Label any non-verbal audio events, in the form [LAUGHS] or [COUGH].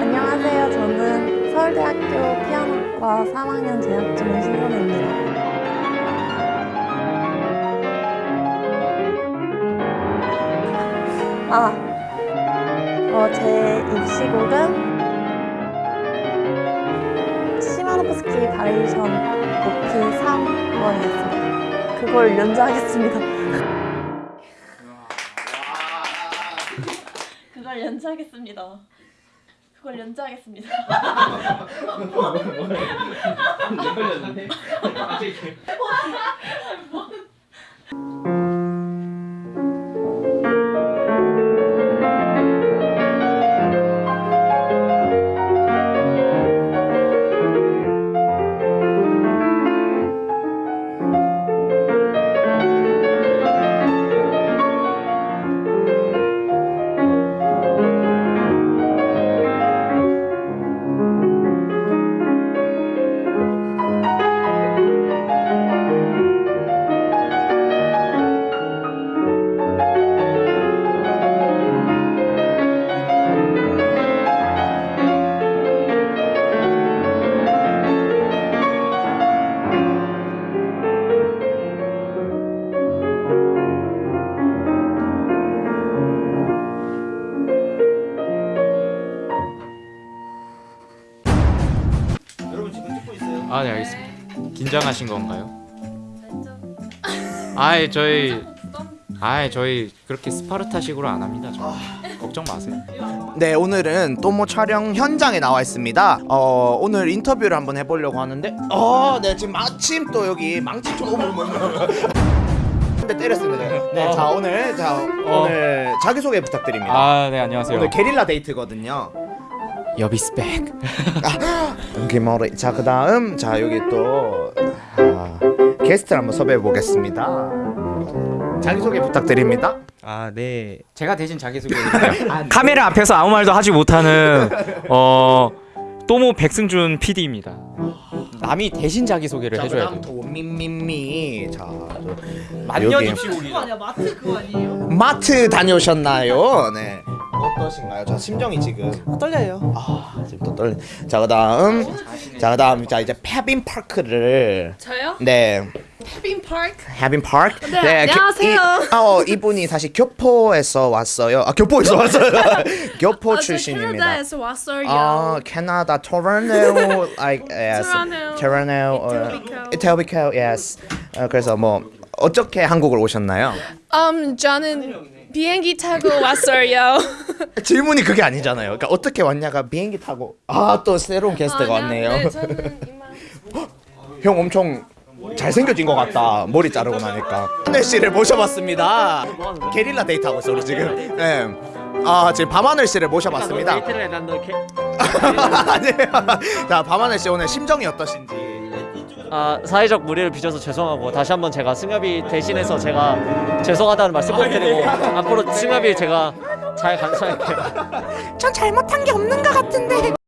안녕하세요. 저는 서울대학교 피아노과 3학년 재학 중인 신선혜입니다. 아, 어, 제 입시곡은 시마노프스키 바리에이션 높이 3번이었습니다. 그걸 연주하겠습니다. [LAUGHS] 그걸 연주하겠습니다. 그걸 연주하겠습니다. 여러분 아, 네, 알겠습니다. 긴장하신 건가요? 아이, 저희 아이, 저희 그렇게 스파르타식으로 안 합니다. 저. 걱정 마세요. 네 오늘은 또뭐 촬영 현장에 나와 있습니다. 어 오늘 인터뷰를 한번 해보려고 하는데 어네 지금 마침 또 여기 오물 근데 때렸습니다. 네자 오늘 자 오늘 자기 소개 부탁드립니다. 아, 네, 안녕하세요. 오늘 게릴라 데이트거든요. 여비스백. 김머리 자 그 다음 자 여기 또 아, 게스트를 한번 섭외해 보겠습니다. 자기 소개 부탁드립니다. 아, 네. 제가 대신 자기 소개해드릴게요. [LAUGHS] 카메라 앞에서 아무 말도 하지 못하는 어 또모 백승준 PD입니다. 남이 대신 자기 소개를 자 해줘야 돼요. 도미미미 자 만년 여기. 아니야 마트 그거 아니에요? 마트 다녀오셨나요? 네. 어떠신가요? 저 심정이 지금 떨려요. 아 지금 또 떨리. 자 그다음 자 그다음 자 이제 페빈 파크를 저요? 네빈 파크. 해빈 파크 네, 안녕하세요. 이, 어 이분이 사실 교포에서 왔어요. 아 교포에서 왔어요. [LAUGHS] 교포 출신입니다. 캐나다에서 왔어요. 아 캐나다 토론토 like yes 토론토. 이토비코 yes 어, 그래서 뭐 어떻게 한국을 오셨나요? 음 저는 비행기 타고 왔어요. [LAUGHS] 질문이 그게 아니잖아요. 그러니까 어떻게 왔냐가 비행기 타고 아 또 새로운 게스트가 왔네요. 네, 저는 [LAUGHS] 이만. 형 엄청 잘생겨진 것 같다. 머리 자르고 나니까. 하늘 씨를 모셔봤습니다. 게릴라 데이트 하고 있어 우리 지금. 네. 아 지금 밤하늘 씨를 모셔봤습니다. 데이트를 해난너 개... 아니에요. 자 밤하늘 씨 오늘 심정이 어떠신지. 아 사회적 무리를 빚어서 죄송하고 다시 한번 제가 승엽이 대신해서 제가 죄송하다는 말씀 꼭 드리고 앞으로 승엽이 제가 잘 감사할게요. 전 잘못한 게 없는 것 같은데.